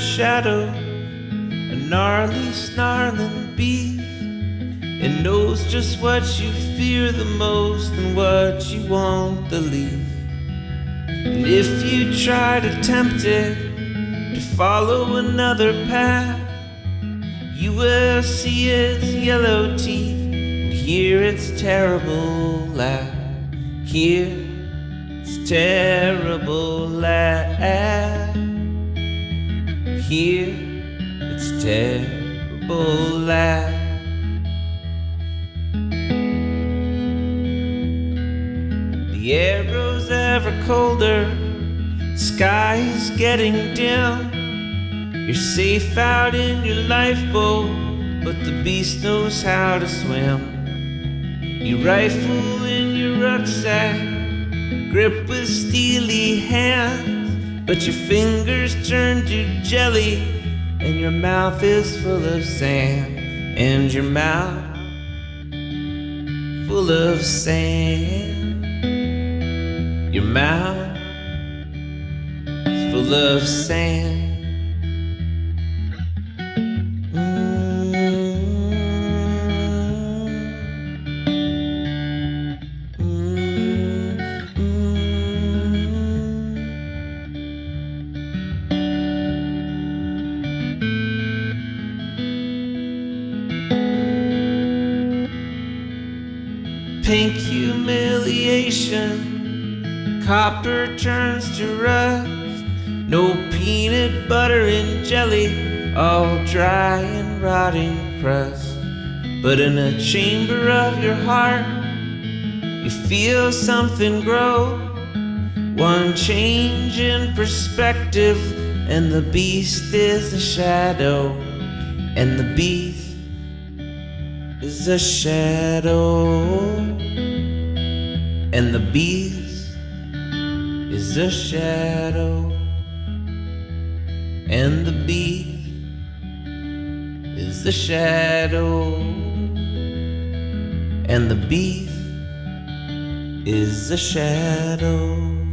shadow, a gnarly, snarling beast. It knows just what you fear the most and what you want the least. And if you try to tempt it to follow another path, you will see its yellow teeth and hear its terrible laugh. Hear its terrible laugh. Hear its terrible laugh. The air grows ever colder, sky's getting dim. You're safe out in your lifeboat, but the beast knows how to swim. You rifle in your rucksack, grip with steely hands, but your fingers turn to jelly, and your mouth is full of sand, and your mouth full of sand. Your mouth full of sand. Pink humiliation, copper turns to rust. No peanut butter and jelly, all dry and rotting crust. But in a chamber of your heart, you feel something grow. One change in perspective, and the beast is a shadow, and the beast is a shadow, and the beast is a shadow, and the beast is the shadow, and the beast is a shadow.